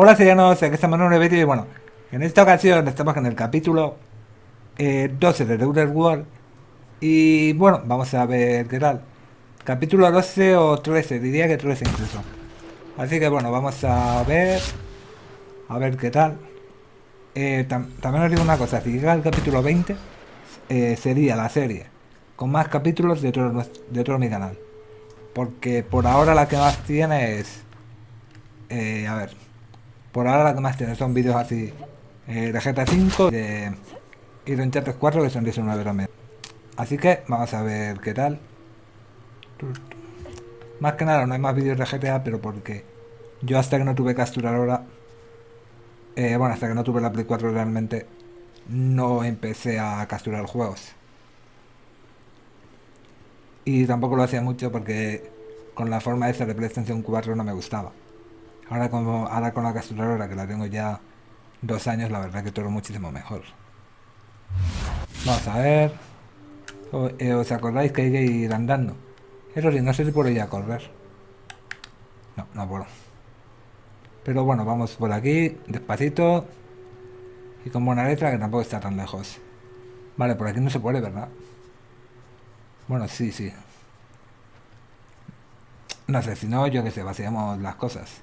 Hola serianos, aquí estamos en un vídeo y bueno, en esta ocasión estamos en el capítulo eh, 12 de The Outer World y bueno, vamos a ver qué tal. Capítulo 12 o 13, diría que 13 incluso. Así que bueno, vamos a ver, a ver qué tal. Eh, también os digo una cosa, si llega el capítulo 20, eh, sería la serie con más capítulos de todo, de todo mi canal. Porque por ahora la que más tiene es... Eh, a ver, por ahora la que más tiene son vídeos así eh, de GTA 5 de, y de Uncharted 4 que son 19 también. Así que vamos a ver qué tal. Más que nada no hay más vídeos de GTA, pero porque yo hasta que no tuve capturadora, eh, bueno, hasta que no tuve la Play 4 realmente, no empecé a capturar juegos. Y tampoco lo hacía mucho porque con la forma esa de PlayStation 4 no me gustaba. Ahora, como, ahora con la capturadora que la tengo ya dos años, la verdad que todo muchísimo mejor. Vamos a ver. Eh, ¿Os acordáis que hay que ir andando? Eso sí, no sé si puedo ir a correr. No, no puedo. Pero bueno, vamos por aquí, despacito. Y con buena letra, que tampoco está tan lejos. Vale, por aquí no se puede, ¿verdad? Bueno, sí, sí. No sé, si no, yo que sé, vaciamos las cosas.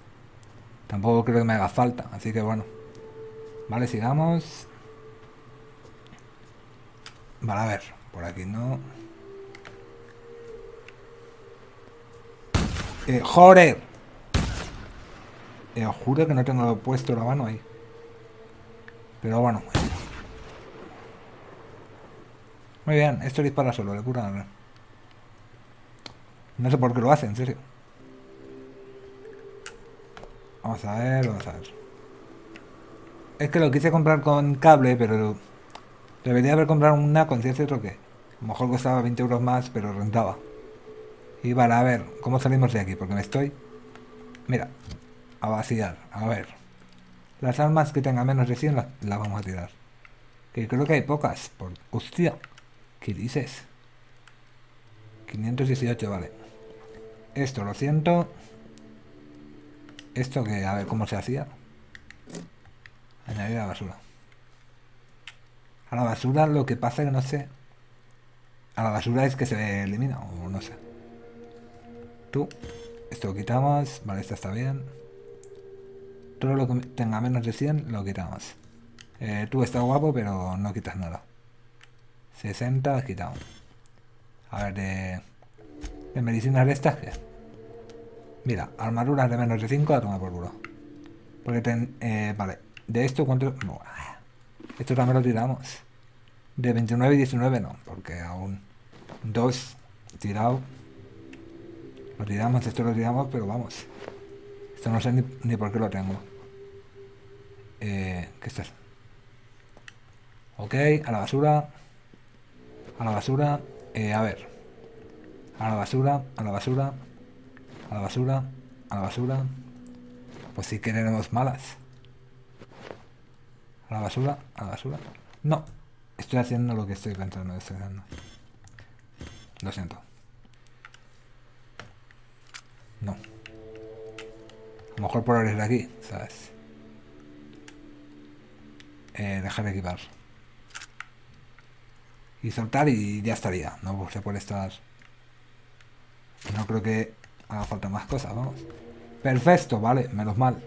Tampoco creo que me haga falta, así que bueno. Vale, sigamos. Vale, a ver, por aquí no. Eh, ¡Joder! Eh, juro que no tengo puesto la mano ahí. Pero bueno. Muy bien, esto dispara solo, de cura. No sé por qué lo hace, en serio. Vamos a ver, vamos a ver. Es que lo quise comprar con cable, pero debería haber comprado una con cierto troque. A lo mejor costaba 20 euros más, pero rentaba. Y vale, a ver, ¿cómo salimos de aquí? Porque me estoy... Mira, a vaciar, a ver. Las armas que tengan menos de 100 las, vamos a tirar. Que creo que hay pocas. Por... Hostia, ¿qué dices? 518, vale. Esto lo siento. Esto que, a ver cómo se hacía. Añadir a la basura. A la basura lo que pasa que no sé. A la basura es que se elimina, o no sé. Tú, esto lo quitamos. Vale, esto está bien. Todo lo que tenga menos de 100 lo quitamos. Eh, tú estás guapo, pero no quitas nada. 60 quitamos. A ver, de, de medicinas de estas. Mira, armaduras de menos de 5 a tomar por culo. Porque ten, eh, vale, de esto cuánto... esto también lo tiramos. De 29 y 19 no, porque aún dos tirado. Lo tiramos, esto lo tiramos, pero vamos. Esto no sé ni, por qué lo tengo. Eh, ¿Qué es Ok, a la basura. A la basura. Eh, a ver. A la basura, a la basura. A la basura, a la basura. Pues si queremos malas. A la basura, a la basura. No, estoy haciendo lo que estoy pensando. Estoy haciendo. Lo siento. No. A lo mejor por abrir aquí, ¿sabes? Eh, dejar de equipar. Y soltar y ya estaría. No se puede estar... No creo que haga falta más cosas, vamos. Perfecto, vale, menos mal.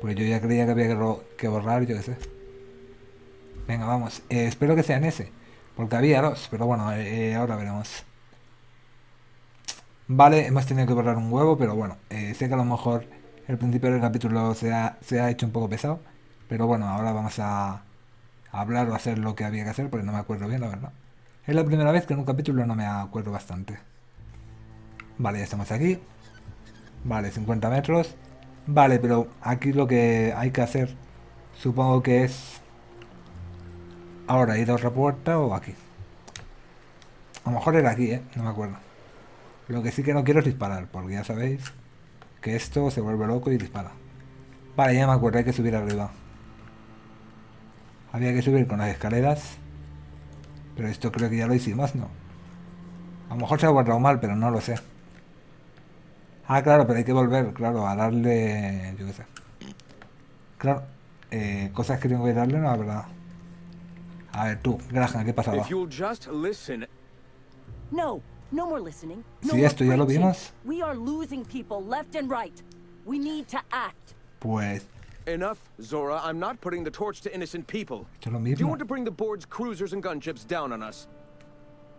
Pues yo ya creía que había que, borrar, yo qué sé. Venga, vamos. Eh, espero que sea en ese. Porque había dos, pero bueno, eh, ahora veremos. Vale, hemos tenido que borrar un huevo, pero bueno, eh, sé que a lo mejor el principio del capítulo se ha, se ha hecho un poco pesado. Pero bueno, ahora vamos a hablar o hacer lo que había que hacer, porque no me acuerdo bien, la verdad. Es la primera vez que en un capítulo no me acuerdo bastante. Vale, ya estamos aquí. Vale, 50 metros. Vale, pero aquí lo que hay que hacer, supongo que es... Ahora, ir a otra puerta o aquí. A lo mejor era aquí, ¿eh? No me acuerdo. Lo que sí que no quiero es disparar, porque ya sabéis que esto se vuelve loco y dispara. Vale, ya me acuerdo, hay que subir arriba. Había que subir con las escaleras. Pero esto creo que ya lo hicimos, ¿no? A lo mejor se ha guardado mal, pero no lo sé. Ah, claro, pero hay que volver, claro, a darle... yo qué sé. Claro, eh, cosas que tengo que darle, no, la verdad. A ver, tú, Graham, ¿qué pasaba? No, no more listening. No Sí, esto ya lo vimos. We are losing people left and right. We need to act. Pues, Enough, Zora. I'm not putting the torch to innocent people. esto es lo Do you mismo. want to bring the board's cruisers and gunships down on us?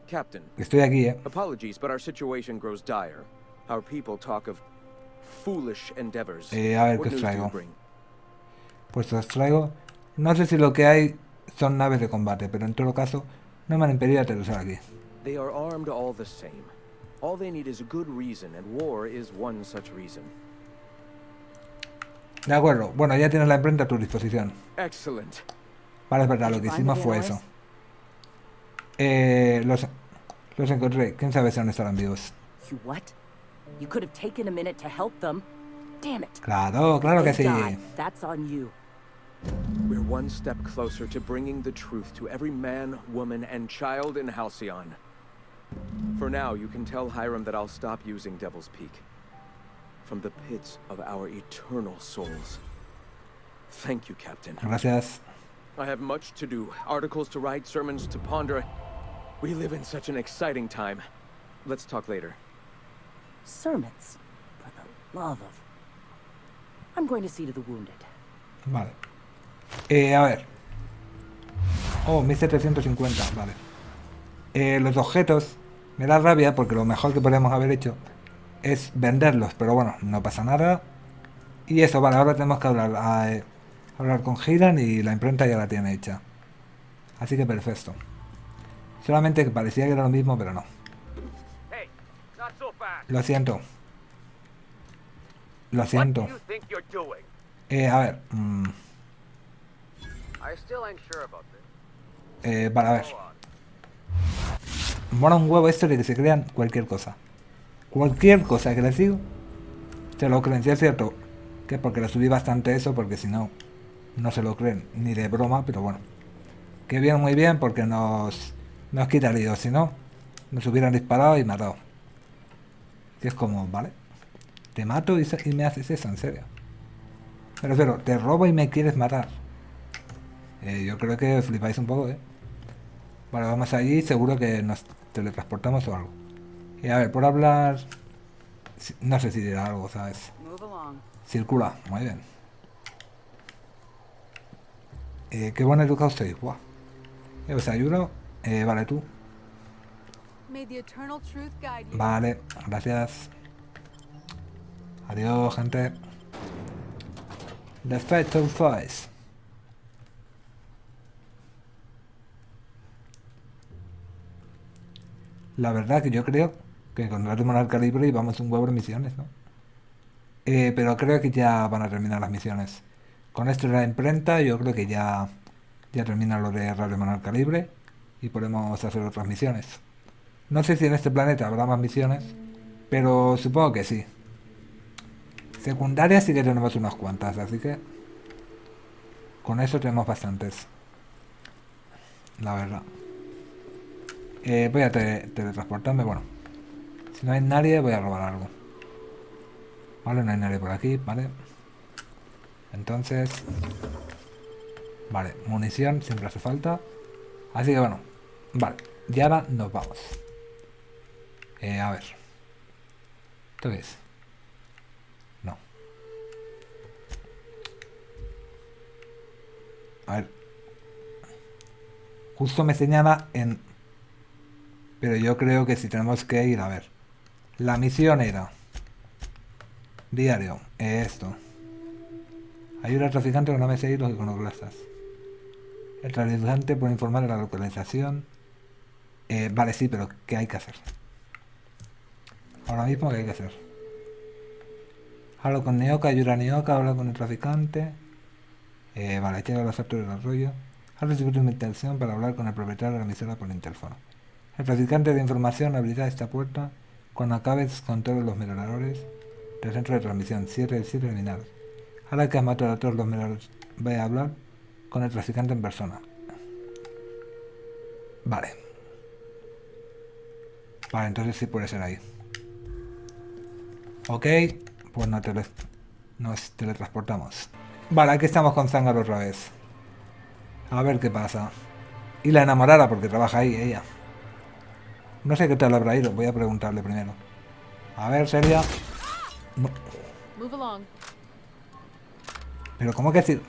Captain, Estoy aquí, ¿eh? apologies, but our situation grows dire. Our people talk of foolish endeavors. Eh, a ver, what ¿qué os traigo? bring? Pues os traigo... No sé si lo que hay son naves de combate, pero en todo caso, no me han impedido aterrizar aquí. They are armed all the same. All they need is a good reason, and war is one such reason. De acuerdo, bueno, ya tienes la imprenta a tu disposición. Excellent. Vale, es verdad, lo que hicimos the fue eso. Eh, los, los encontré. ¿Quién sabe si aún estarán vivos? You what? You could have taken a minute to help them. Damn it. Claro, claro que sí. died. That's on you. We're one step closer to bringing the truth to every man, woman, and child in Halcyon. For now, you can tell Hiram that I'll stop using Devil's Peak. From the pits of our eternal souls. Thank you, Captain. Gracias. I have much to do, articles to write, sermons to ponder. We live in such an exciting time. Let's talk later. Sermons. For the love of. I'm going to see to the wounded. Vale. Eh, a ver. Oh, 1750, vale. Eh, los objetos me da rabia porque lo mejor que podríamos haber hecho es venderlos, pero bueno, no pasa nada. Y eso, vale, ahora tenemos que hablar, a, eh, hablar con Hiran y la imprenta ya la tiene hecha. Así que perfecto. Solamente que parecía que era lo mismo, pero no. Lo siento. Lo siento. Eh, a ver. mm, eh, vale, a ver. Mola un huevo esto de que se crean cualquier cosa. Cualquier cosa que les digo, se lo creen. Si es cierto que porque le subí bastante eso, porque si no, no se lo creen ni de broma, pero bueno. Que bien, muy bien, porque nos, nos quita. Si no, nos hubieran disparado y matado. Que es como, vale. Te mato y, y me haces eso, en serio. Pero, pero, te robo y me quieres matar. Eh, yo creo que flipáis un poco, ¿eh? Vale, vamos allí, seguro que nos teletransportamos o algo. Y a ver, por hablar... No sé si dirá algo, ¿sabes? Circula, muy bien. Eh, qué buen educado sois, guau. Eh, os ayudo. Eh, vale, tú. May the eternal truth guide you. Vale, gracias. Adiós, gente. The Fatal Voice. La verdad que yo creo que con el al calibre y vamos un huevo de misiones, ¿no? Eh, pero creo que ya van a terminar las misiones. Con esto de la imprenta, yo creo que ya, ya termina lo de Radio Manual Calibre y podemos hacer otras misiones. No sé si en este planeta habrá más misiones, pero supongo que sí. Secundarias sí que tenemos unas cuantas, así que con eso tenemos bastantes. La verdad. Eh, voy a te- teletransportarme, bueno. Si no hay nadie, voy a robar algo. Vale, no hay nadie por aquí, vale. Entonces... Vale, munición siempre hace falta. Así que bueno, vale. Y ahora nos vamos. Eh, a ver. ¿Esto qué es? No. A ver. Justo me señala en... Pero yo creo que si tenemos que ir a ver. La misión era... Diario. Esto. Ayuda al traficante con AMSI y los iconoclastas. El traficante puede informar de la localización. Eh, vale, sí, pero ¿qué hay que hacer? Ahora mismo, ¿qué hay que hacer? Hablo con Neoka, ayuda a Neoka, habla con el traficante. Eh, vale, llega a los actos del arroyo. Ha recibido una intención para hablar con el propietario de la emisora por interfono. El traficante de información abrirá esta puerta cuando acabes con todos los miradores del centro de transmisión 7 del 7 eliminados. Ahora que has matado a todos los miradores, voy a hablar con el traficante en persona. Vale. Vale, entonces sí puede ser ahí. Ok, pues no tele- nos teletransportamos. Vale, aquí estamos con Zángaro otra vez. A ver qué pasa. Y la enamorada, porque trabaja ahí ella. No sé qué tal habrá ido, voy a preguntarle primero. A ver, Seria. No. Pero ¿cómo que decir?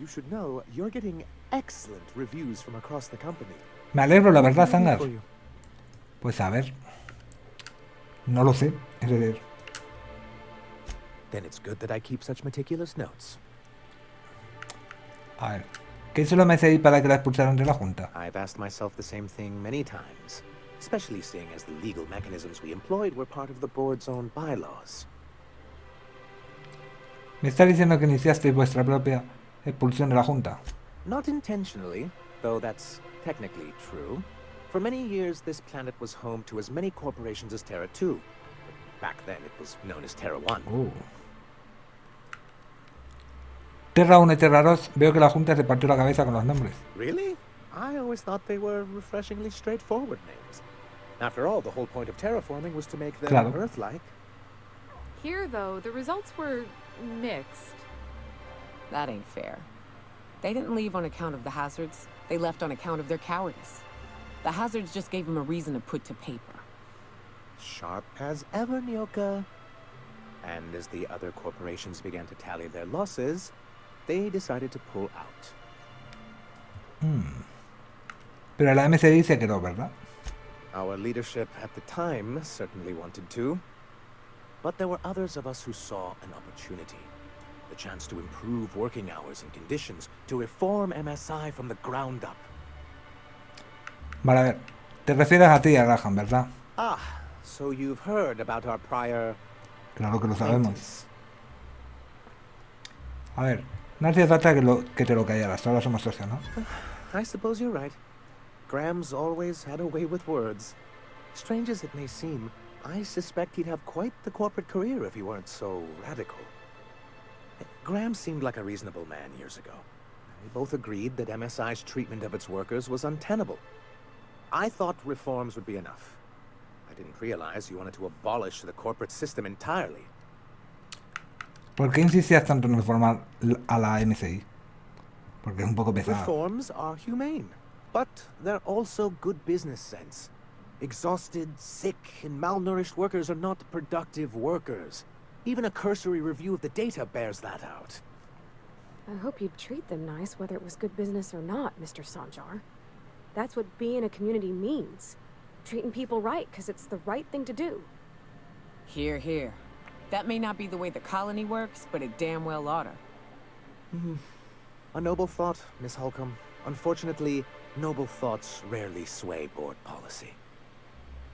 You should know you're getting excellent reviews from across the company. Me alegro, la verdad, Zangar. Pues a ver. No lo sé. Then it's good that I keep such meticulous notes. a ver. ¿Qué hizo la MSI para que la expulsaran de la Junta? I've asked myself the same thing many times, especially seeing as the legal mechanisms we employed were part of the board's own bylaws. ¿Me está diciendo que iniciasteis vuestra propia expulsión de la Junta? Not intentionally, though that's technically true. For many years, this planet was home to as many corporations as Terra 2. Back then, it was known as Terra 1. Uh. Terra 1 y Terra 2, veo que la Junta se partió la cabeza con los nombres. Really? I always thought they were refreshingly straightforward names. After all, the whole point of terraforming was to make them Claro. Earth-like. Here, though, the results were mixed. That ain't fair. They didn't leave on account of the hazards. They left on account of their cowardice. The hazards just gave him a reason to put to paper. Sharp as ever, Nyoka. And as the other corporations began to tally their losses, they decided to pull out. Hmm. Pero la MSI se quedó, ¿verdad? Our leadership at the time certainly wanted to. But there were others of us who saw an opportunity. The chance to improve working hours and conditions, to reform MSI from the ground up. Vale, a ver. Te refieres a ti, a Graham, ¿verdad? Ah, so you've heard about our prior Claro que lo sabemos. A ver, no hacía falta que, lo, que te lo callaras. Ahora somos socios, ¿no? I suppose you're right. Graham's always had a way with words. Strange as it may seem, I suspect he'd have quite the corporate career if he weren't so radical. Graham seemed like a reasonable man years ago. We both agreed that MSI's treatment of its workers was untenable. I thought reforms would be enough. I didn't realize you wanted to abolish the corporate system entirely. ¿Por qué insistías tanto en reformar l- a la MSI? Porque es un poco pesado. Reforms are humane, but they're also good business sense. Exhausted, sick, and malnourished workers are not productive workers. Even a cursory review of the data bears that out. I hope you'd treat them nice, whether it was good business or not, Mr. Sanjar. That's what being a community means. Treating people right, because it's the right thing to do. Here, here. That may not be the way the colony works, but it damn well oughta. Hmm. A noble thought, Miss Holcomb. Unfortunately, noble thoughts rarely sway board policy.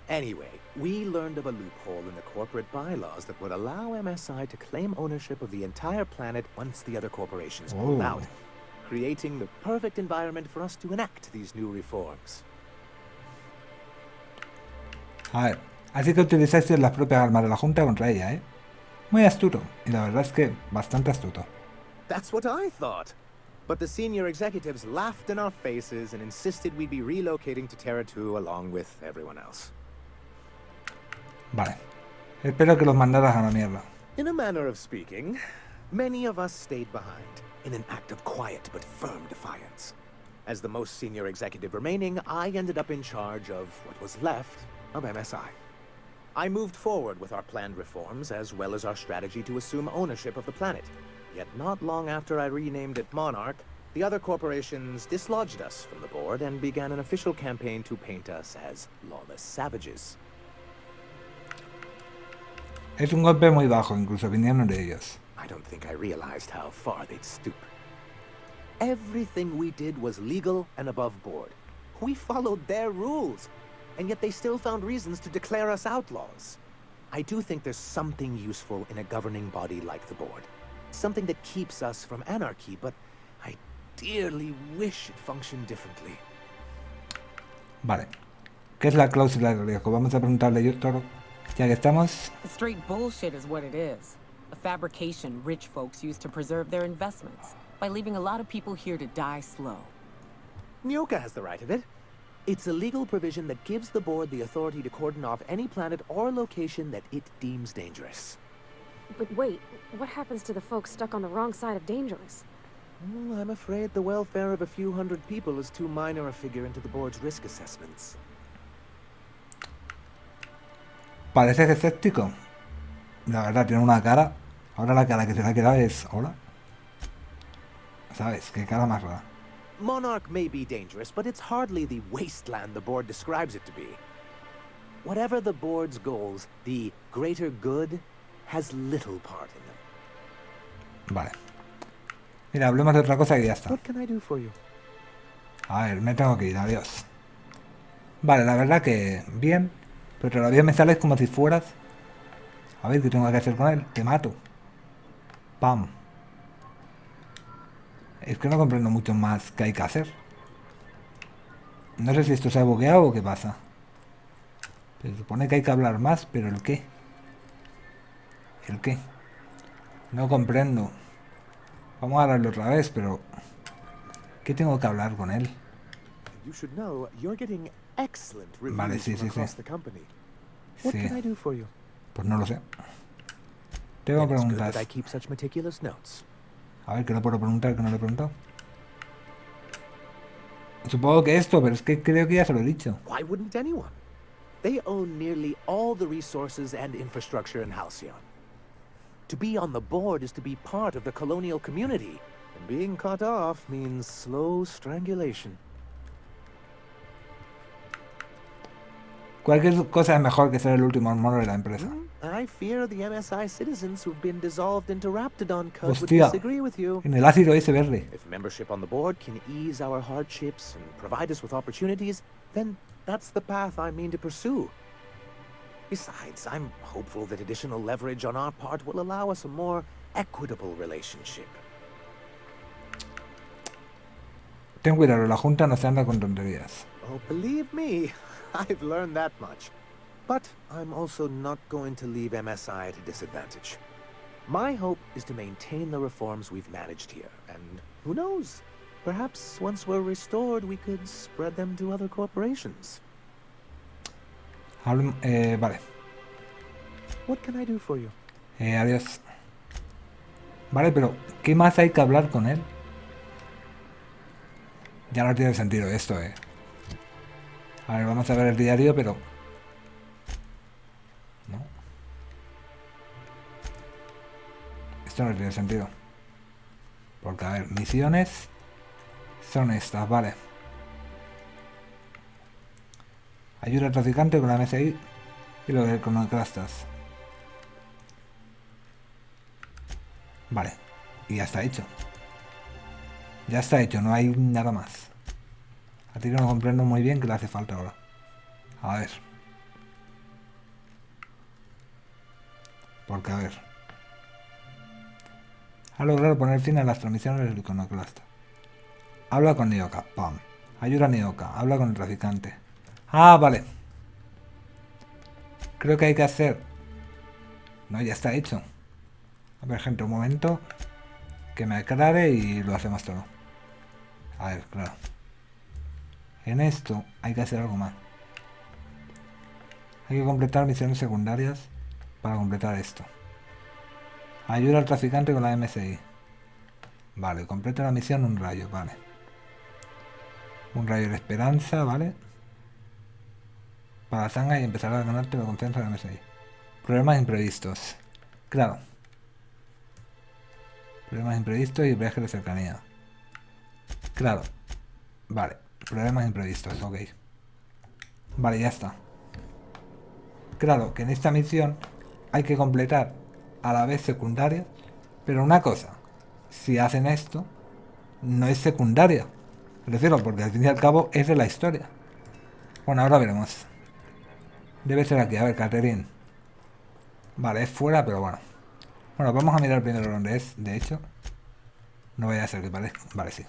Anyway, we learned of a loophole in the corporate bylaws that would allow MSI to claim ownership of the entire planet once the other corporations pulled Oh. out, creating the perfect environment for us to enact these new reforms. A ver, así que utilizaste las propias armas de la Junta contra ella, ¿eh? Muy astuto. Y la verdad es que bastante astuto. That's what I thought. But the senior executives laughed in our faces and insisted we'd be relocating to Terra 2 along with everyone else. Vale. Espero que los mandaras a la mierda. In a manner of speaking, many of us stayed behind in an act of quiet but firm defiance. As the most senior executive remaining, I ended up in charge of what was left of MSI. I moved forward with our planned reforms as well as our strategy to assume ownership of the planet. Yet not long after I renamed it Monarch, the other corporations dislodged us from the board and began an official campaign to paint us as lawless savages. Es un golpe muy bajo, incluso vinieron de ellos. I don't think I realized how far they'd stoop. Everything we did was legal and above board. We followed their rules, and yet they still found reasons to declare us outlaws. I do think there's something useful in a governing body like the board. Something that keeps us from anarchy, but I dearly wish it functioned differently. Vale. ¿Qué es la cláusula de riesgo? Vamos a preguntarle yo todo. Ya que estamos... Straight bullshit is what it is. A fabrication rich folks use to preserve their investments by leaving a lot of people here to die slow. Nyoka has the right of it. It's a legal provision that gives the board the authority to cordon off any planet or location that it deems dangerous. But wait, what happens to the folks stuck on the wrong side of dangerous? Well, I'm afraid the welfare of a few hundred people is too minor a figure into the board's risk assessments. Parece escéptico. La verdad, tiene una cara. Ahora la cara que se le ha quedado es... Hola. ¿Sabes? Qué cara más rara. Monarch may be dangerous, but it's hardly the wasteland the board describes it to be. Whatever the board's goals, the greater good has little part in them. Vale. Mira, hablemos de otra cosa y ya está. What can I do for you? A ver, me tengo que ir, adiós. Vale, la verdad que bien. Pero todavía me sales como si fueras... A ver, ¿qué tengo que hacer con él? Te mato. Pam. Es que no comprendo mucho más que hay que hacer. No sé si esto se ha bugueado o qué pasa. Se supone que hay que hablar más, pero ¿el qué? ¿El qué? No comprendo. Vamos a hablarlo otra vez, pero... ¿Qué tengo que hablar con él? Vale, sí, sí, sí. Sí. Pues no lo sé. Tengo preguntas. A ver, ¿qué le puedo preguntar que no le he preguntado? Supongo que esto, pero es que creo que ya se lo he dicho. Why wouldn't anyone? They own nearly all the resources and infrastructure in Halcyon. To be on the board is to be part of the colonial community, and being cut off means slow strangulation. Cualquier cosa es mejor que ser el último mono de la empresa. I fear the MSI citizens who've been dissolved into Raptidon Cud would Hostia. disagree with you. En el ácido ese verde. If membership on the board can ease our hardships and provide us with opportunities, then that's the path I mean to pursue. Besides, I'm hopeful that additional leverage on our part will allow us a more equitable relationship. Ten cuidado, la junta no se anda con tonterías. Oh, believe me, I've learned that much. But I'm also not going to leave MSI at a disadvantage. My hope is to maintain the reforms we've managed here, and who knows? Perhaps once we're restored, we could spread them to other corporations. Hablem- eh, vale, What can I do for you? eh, adiós. Vale, pero ¿qué más hay que hablar con él? Ya no tiene sentido esto, eh. A ver, vamos a ver el diario, pero... Esto no tiene sentido. Porque, a ver, misiones son estas, vale. Ayuda al traficante con la MSI y lo de Iconoclastas. Vale, y ya está hecho. Ya está hecho, no hay nada más. A ti no comprendo muy bien que le hace falta ahora. A ver. Porque, a ver. Ha logrado poner fin a las transmisiones del iconoclasta. Habla con Nioka, pam. Ayuda a Nioka, habla con el traficante. Ah, vale. Creo que hay que hacer... No, ya está hecho. A ver, gente, un momento. Que me aclare y lo hacemos todo. A ver, claro. En esto hay que hacer algo más. Hay que completar misiones secundarias para completar esto. Ayuda al traficante con la MSI. Vale, completa la misión un rayo, vale. Un rayo de esperanza, ¿vale? Para Zanga y empezar a ganarte la confianza de la MSI. Problemas imprevistos. Claro. Problemas imprevistos y viajes de cercanía. Claro. Vale. Problemas imprevistos, ok. Vale, ya está. Claro, que en esta misión hay que completar a la vez secundaria. Pero una cosa, si hacen esto, no es secundaria. Me refiero, porque al fin y al cabo es de la historia. Bueno, ahora veremos. Debe ser aquí, a ver, Catherine. Vale, es fuera, pero bueno. Bueno, vamos a mirar primero dónde es, de hecho. No vaya a ser que parezca. Vale, sí.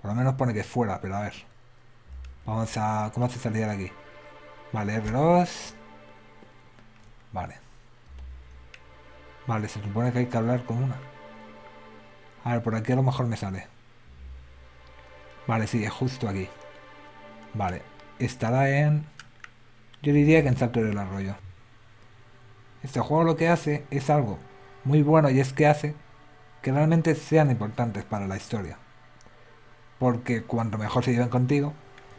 Por lo menos pone que es fuera, pero a ver. Vamos a... ¿Cómo se salía de aquí? Vale, R2. Vale. Vale, se supone que hay que hablar con una. A ver, por aquí a lo mejor me sale. Vale, sí, es justo aquí. Vale. Estará en... Yo diría que en Salto del Arroyo. Este juego lo que hace es algo muy bueno y es que hace que realmente sean importantes para la historia. Porque cuanto mejor se lleven contigo,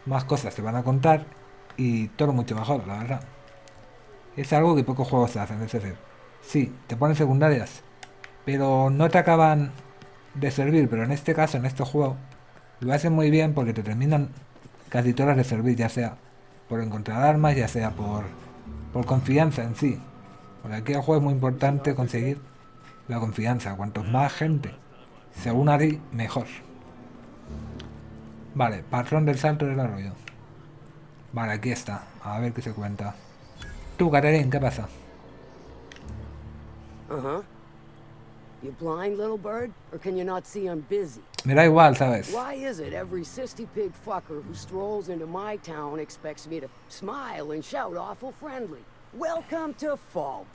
más cosas te van a contar y todo mucho mejor, la verdad. Es algo que pocos juegos hacen, es decir, sí, te ponen secundarias, pero no te acaban de servir, pero en este caso, en este juego, lo hacen muy bien porque te terminan casi todas de servir, ya sea por encontrar armas, ya sea por, por confianza en sí. Porque aquí el juego es muy importante conseguir la confianza. Cuanto más gente se una a ti, mejor. Vale, patrón del salto del arroyo. Vale, aquí está. A ver qué se cuenta. Tú, Catherine, ¿qué pasa? Uh-huh. You blind, little bird? Or can you not see I'm busy? Me da igual, ¿sabes? Why is it every sissy pig fucker who strolls into my town expects me to smile and shout awful friendly? Welcome to Fallbrook.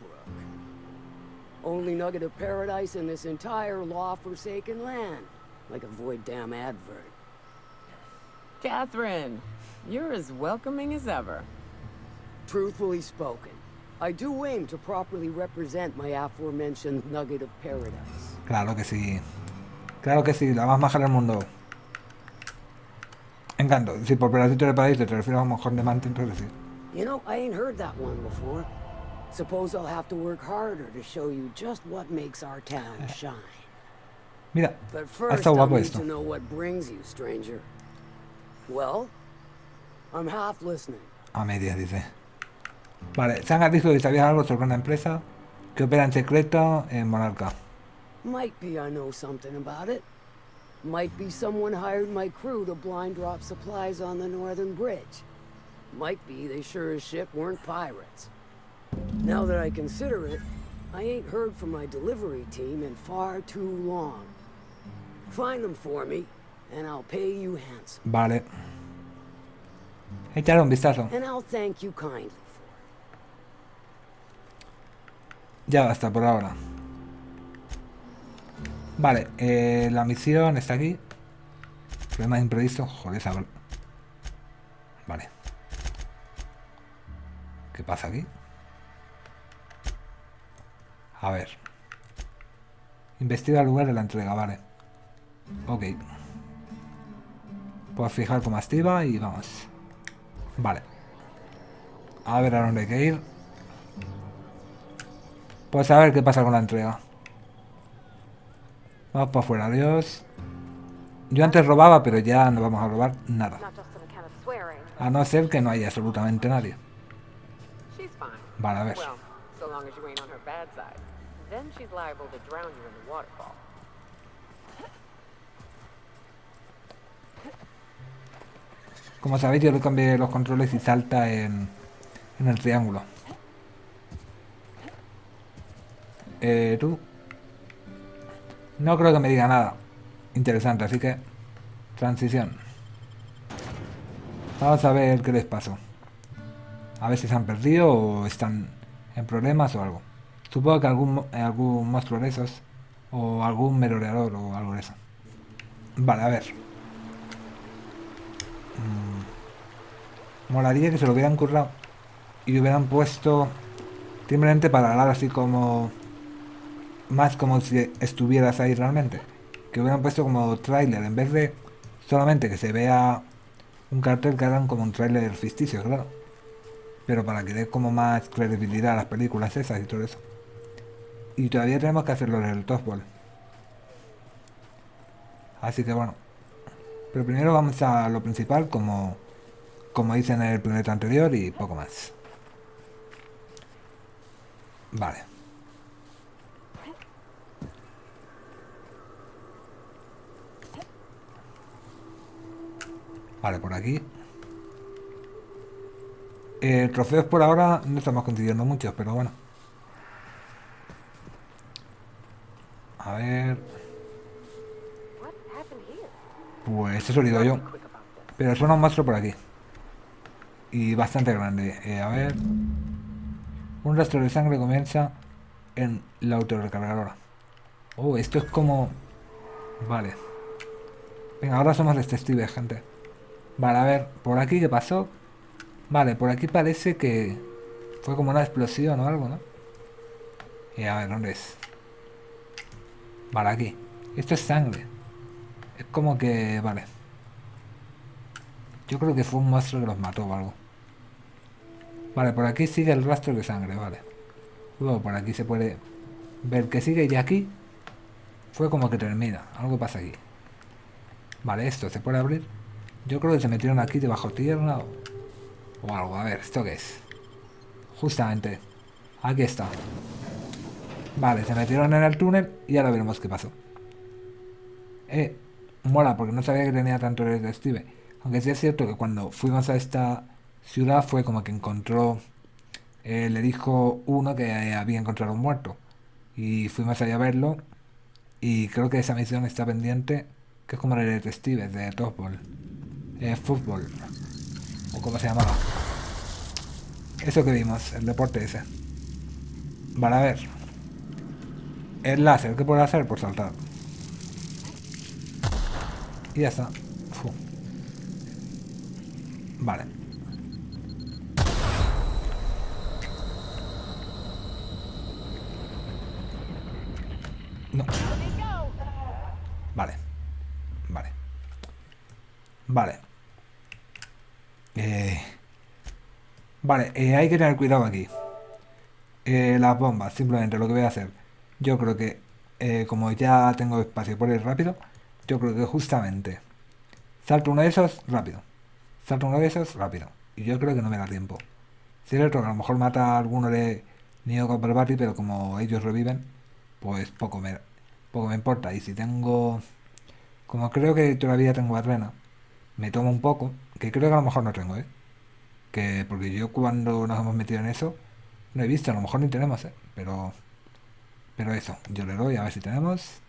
Only nugget of paradise in this entire law-forsaken land. Like a void damn advert. Catherine, you're as welcoming as ever. Truthfully spoken, I do aim to properly represent my aforementioned nugget of paradise. Claro que sí. Claro que sí, la más maja del mundo. Encanto. Si por pedacito de paraíso te refieres a un mojón de manta, entonces sí. You know, I ain't heard that one before. Suppose I'll have to work harder to show you just what makes our town eh. shine. Mira, But ha first, estado guapo need esto. to know what brings you, stranger. Well, I'm half listening. A medias, dice. Vale, dijo que sabía algo sobre una empresa que opera en secreto en Monarca. Might be I know something about it. Might be someone hired my crew to blind drop supplies on the northern bridge. Might be they sure as shit weren't pirates. Now that I consider it, I ain't heard from my delivery team in far too long. Find them for me, and I'll pay you handsome. Vale. Echarle un vistazo. And I'll thank you kindly Ya basta por ahora. Vale, eh, la misión está aquí. Problema imprevisto. Joder, esa... Vale. ¿Qué pasa aquí? A ver. Investiga el lugar de la entrega, vale. Ok. Puedo fijar como activa y vamos. Vale. A ver a dónde hay que ir. Pues a ver qué pasa con la entrega. Vamos para afuera, adiós. Yo antes robaba, pero ya no vamos a robar nada. A no ser que no haya absolutamente nadie. Vale, a ver. Como sabéis, yo le cambié los controles y salta en, en el triángulo. Eh, tú. No creo que me diga nada interesante, así que... Transición. Vamos a ver qué les pasó. A ver si se han perdido o están en problemas o algo. Supongo que algún, algún monstruo de esos. O algún merodeador o algo de eso. Vale, a ver. Molaría que se lo hubieran currado y hubieran puesto simplemente para hablar así como más como si estuvieras ahí realmente. Que hubieran puesto como tráiler en vez de solamente que se vea un cartel que hagan como un tráiler ficticio, claro. Pero para que dé como más credibilidad a las películas esas y todo eso. Y todavía tenemos que hacerlo en el Top Ball. Así que bueno. Pero primero vamos a lo principal como como hice en el planeta anterior y poco más. Vale. Vale, por aquí. Eh, trofeos por ahora no estamos consiguiendo muchos, pero bueno. A ver... Pues eso digo yo. Pero suena un monstruo por aquí. Y bastante grande. Eh, a ver. Un rastro de sangre comienza en la autorrecargadora. Oh, esto es como... Vale. Venga, ahora somos detectives, gente. Vale, a ver, por aquí qué pasó. Vale, por aquí parece que fue como una explosión o algo, ¿no? Y a ver, ¿dónde es? Vale, aquí. Esto es sangre. Es como que... Vale. Yo creo que fue un monstruo que los mató o algo. Vale, por aquí sigue el rastro de sangre, vale. Luego por aquí se puede ver que sigue y aquí fue como que termina. Algo pasa aquí. Vale, esto se puede abrir. Yo creo que se metieron aquí debajo tierra o, o algo. A ver, ¿esto qué es? Justamente. Aquí está. Vale, se metieron en el túnel y ahora veremos qué pasó. Eh, mola, porque no sabía que tenía tanto detective. Aunque sí es cierto que cuando fuimos a esta ciudad fue como que encontró... Eh, le dijo uno que había encontrado un muerto. Y fuimos allá a verlo. Y creo que esa misión está pendiente. Que es como el detective de Topball. Eh, fútbol. O como se llamaba. Eso que vimos, el deporte ese. Vale, a ver. El láser, ¿qué puedo hacer? Por saltar. Y ya está. Vale. No. Vale. Vale. Vale. Eh... Vale, eh, hay que tener cuidado aquí. Eh, las bombas, simplemente lo que voy a hacer. Yo creo que, como ya tengo espacio por ir rápido, yo creo que justamente salto uno de esos, rápido. Salto uno de esos, rápido. Y yo creo que no me da tiempo. Si el otro a lo mejor mata a alguno de Neo Copperbati, pero como ellos reviven, pues poco me, poco me importa. Y si tengo... Como creo que todavía tengo arena, me tomo un poco, que creo que a lo mejor no tengo, ¿eh? Que porque yo cuando nos hemos metido en eso, no he visto, a lo mejor ni tenemos, ¿eh? Pero... Pero eso, yo le doy a ver si tenemos.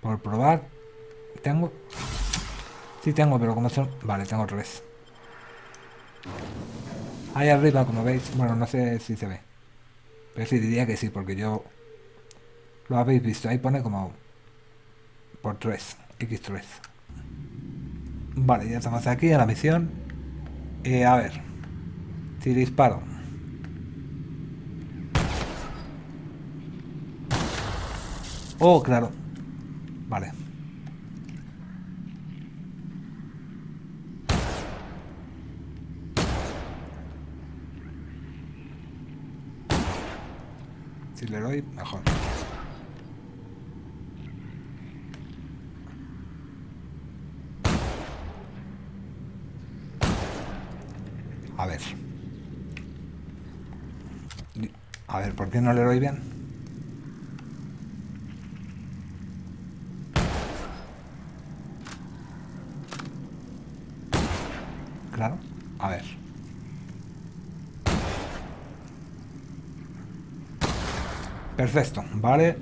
Por probar. ¿Tengo? Sí tengo, pero como son... Vale, tengo tres. Ahí arriba, como veis. Bueno, no sé si se ve. Pero sí, diría que sí, porque yo... Lo habéis visto. Ahí pone como... Por 3. X3. Vale, ya estamos aquí en la misión. Eh, a ver. Si disparo. Oh, claro. Vale. Si le doy, mejor. A ver. A ver, ¿por qué no le doy bien? Claro. A ver. Perfecto, vale.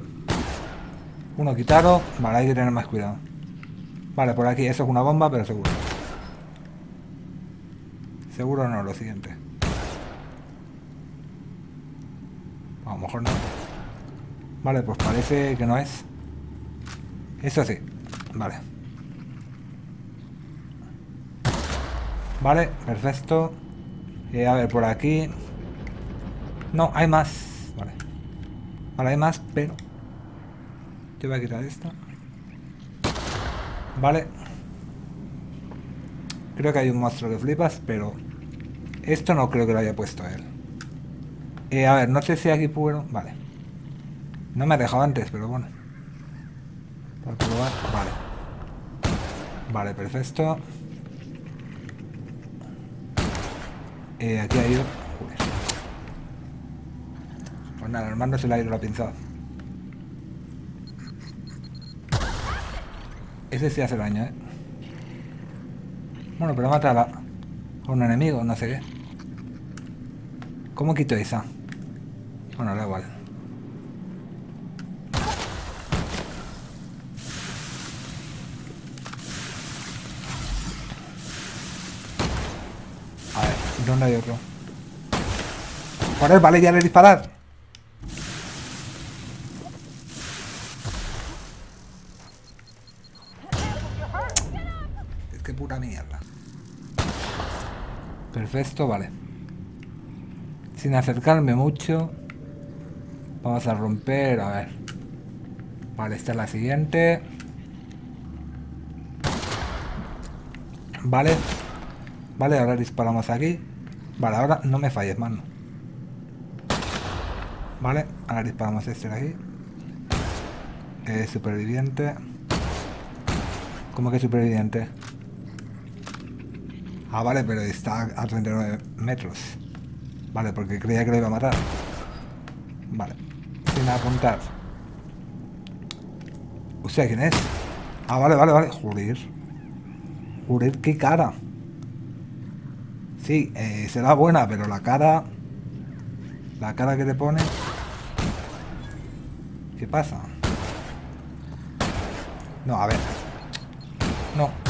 Uno quitado. Vale, hay que tener más cuidado. Vale, por aquí. Eso es una bomba, pero seguro. Seguro no, lo siguiente. A lo mejor no. Vale, pues parece que no es. Eso sí. Vale. Vale, perfecto. Eh, a ver, por aquí... No, hay más. Vale. Vale, hay más, pero... Yo voy a quitar esto. Vale. Creo que hay un monstruo que flipas, pero... Esto no creo que lo haya puesto él. Eh, a ver, no sé si aquí puedo... Vale. No me ha dejado antes, pero bueno. Para probar... Vale. Vale, perfecto. Eh, aquí ha ido... Pues nada, el mando se le ha ido la pinzada. Ese sí hace daño, ¿eh? Bueno, pero mata a, la... a un enemigo, no sé qué. ¿Cómo quito esa? Bueno, da igual. A ver, ¿dónde hay otro? Joder, vale, ya le disparar. Es que pura mierda. Perfecto, vale. Sin acercarme mucho. Vamos a romper, a ver. Vale, esta es la siguiente. Vale. Vale, ahora disparamos aquí. Vale, ahora no me falles, mano. Vale, ahora disparamos este de aquí. Superviviente. ¿Cómo que superviviente? Ah, vale, pero está a 39 metros. Vale, porque creía que lo iba a matar. Vale. Sin apuntar. O sea, ¿quién es? Ah, vale, vale, vale. Joder. Joder, qué cara. Sí, eh, será buena, pero la cara... La cara que te pone... ¿Qué pasa? No, a ver. No.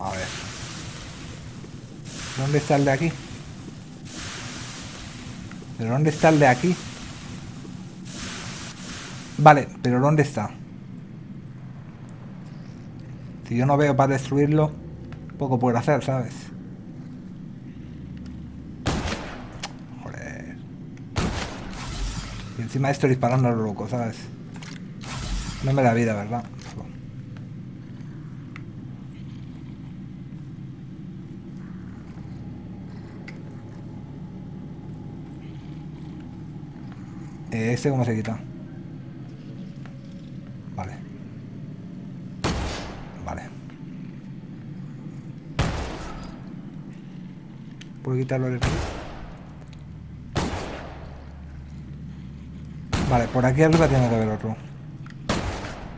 A ver. ¿Dónde está el de aquí? ¿Pero dónde está el de aquí? Vale, pero ¿dónde está? Si yo no veo para destruirlo, poco puedo hacer, ¿sabes? Joder. Y encima estoy disparando a lo loco, ¿sabes? No me da vida, ¿verdad? Eh, ¿Este cómo se quita? Vale. Vale. ¿Puedo quitarlo de aquí? Vale, por aquí arriba tiene que haber otro.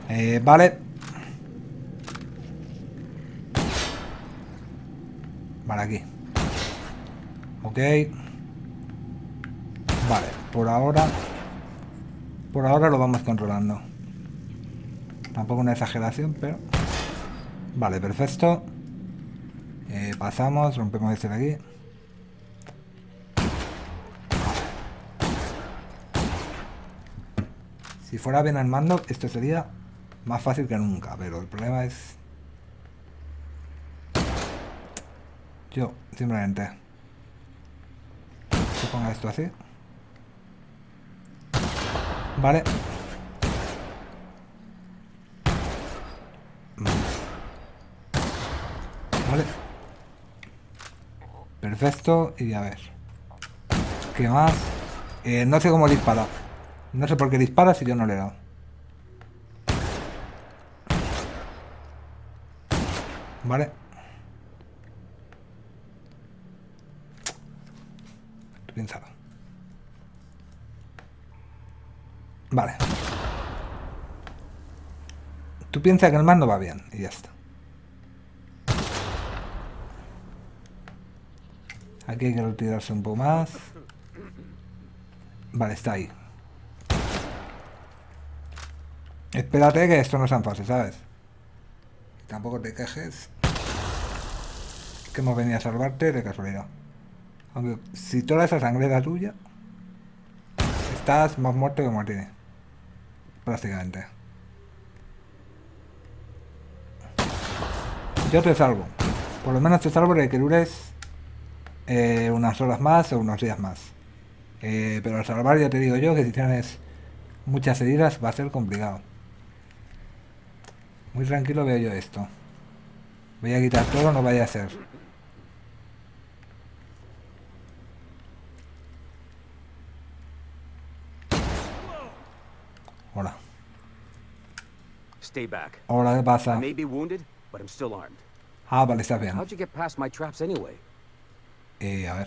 Eh, vale. Vale, aquí. Ok. Vale, por ahora... Por ahora lo vamos controlando. Tampoco una exageración, pero... Vale, perfecto. Eh, pasamos, rompemos este de aquí. Si fuera bien al mando, esto sería más fácil que nunca, pero el problema es... Yo, simplemente... Se ponga esto así. Vale. Vale. Perfecto. Y a ver. ¿Qué más? Eh, no sé cómo disparar. No sé por qué dispara si yo no le he dado. Vale. Piénsalo. Vale. Tú piensas que el mando va bien y ya está. Aquí hay que retirarse un poco más. Vale, está ahí. Espérate que esto no es tan fácil, ¿sabes? Tampoco te quejes. Que hemos venido a salvarte de casualidad. Aunque si toda esa sangre es la tuya, estás más muerto que Martínez. Prácticamente. Yo te salvo. Por lo menos te salvo de que dures eh, unas horas más o unos días más. Eh, pero al salvar ya te digo yo que si tienes muchas heridas va a ser complicado. Muy tranquilo veo yo esto. Voy a quitar todo, no vaya a ser. Stay back. Hola, ¿qué pasa? I may be wounded, but I'm still armed. Ah, vale, está bien. How'd you get past my traps anyway? Eh, a ver.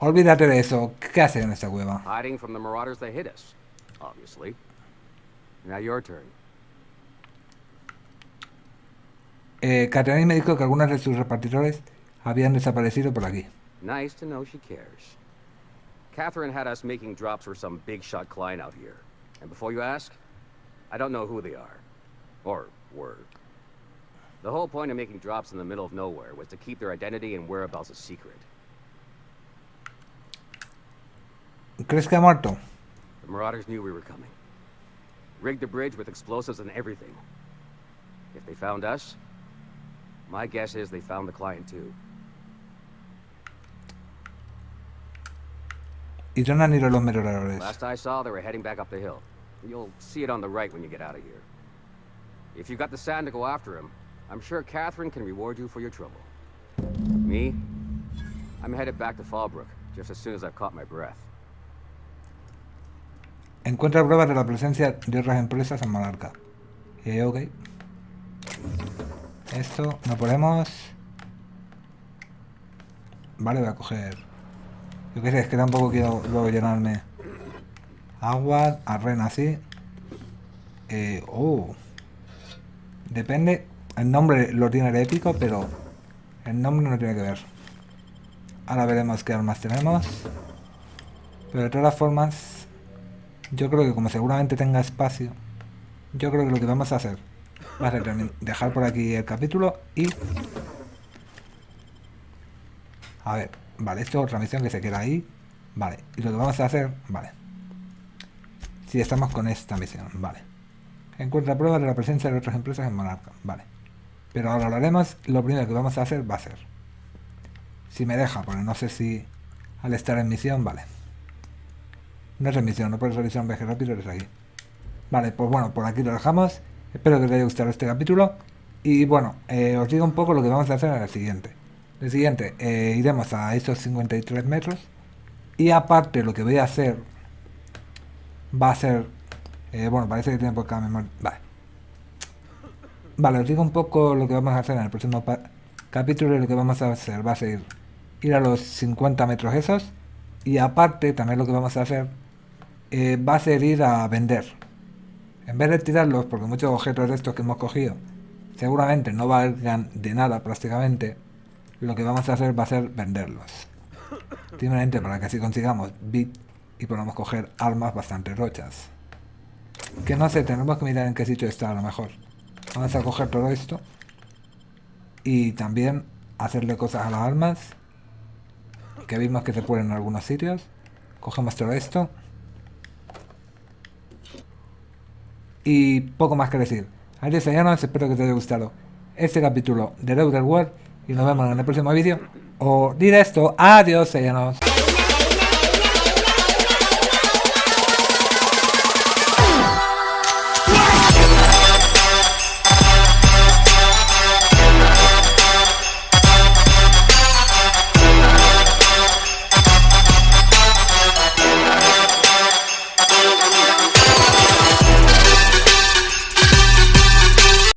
Olvídate de eso. ¿Qué hace en esta cueva? Hiding from the marauders that hit us, obviously. Now your turn. Eh, Catherine me dijo que algunos de sus repartidores habían desaparecido por aquí. Nice to know she cares. Catherine had us making drops for some big shot client out here. And before you ask, I don't know who they are. Or were. The whole point of making drops in the middle of nowhere was to keep their identity and whereabouts a secret. Chris Camarto. The Marauders knew we were coming. Rigged the bridge with explosives and everything. If they found us, my guess is they found the client too. Last I saw, they were heading back up the hill. You'll see it on the right when you get out of here. If you've got the sand to go after him, I'm sure Catherine can reward you for your trouble. Me? I'm headed back to Fallbrook, just as soon as I've caught my breath. Encuentra pruebas de la presencia de otras empresas en Monarca. Eh, ok. Esto, no podemos. Vale, voy a coger. Yo qué sé, es que tampoco quiero luego llenarme. Agua, arena así. Eh, oh. Depende. El nombre lo tiene de épico, pero el nombre no tiene que ver. Ahora veremos qué armas tenemos. Pero de todas formas, yo creo que como seguramente tenga espacio, yo creo que lo que vamos a hacer va a ser dejar por aquí el capítulo y... A ver, vale, esto es otra misión que se queda ahí. Vale, y lo que vamos a hacer, vale. Si estamos con esta misión, vale. Encuentra pruebas de la presencia de otras empresas en Monarca, vale. Pero ahora lo haremos, lo primero que vamos a hacer va a ser... Si me deja, porque no sé si al estar en misión, vale. No es en misión, no puedes realizar un viaje rápido desde aquí. Vale, pues bueno, por aquí lo dejamos. Espero que os haya gustado este capítulo. Y bueno, eh, os digo un poco lo que vamos a hacer en el siguiente. El siguiente, eh, iremos a esos 53 metros. Y aparte lo que voy a hacer va a ser... Eh, bueno, parece que tiene poca memoria. Vale. Vale, os digo un poco lo que vamos a hacer en el próximo capítulo. Lo que vamos a hacer va a ser ir a los 50 metros esos. Y aparte, también lo que vamos a hacer va a ser ir a vender. En vez de tirarlos, porque muchos objetos de estos que hemos cogido seguramente no valgan de nada prácticamente, lo que vamos a hacer va a ser venderlos. Simplemente para que así consigamos y podamos coger armas bastante rochas. Que no sé, tenemos que mirar en qué sitio está a lo mejor. Vamos a coger todo esto. Y también hacerle cosas a las armas. Que vimos que se pueden en algunos sitios. Cogemos todo esto. Y poco más que decir. Adiós, señores, espero que te haya gustado este capítulo de The Outer World y nos vemos en el próximo vídeo. O directo, adiós, señores.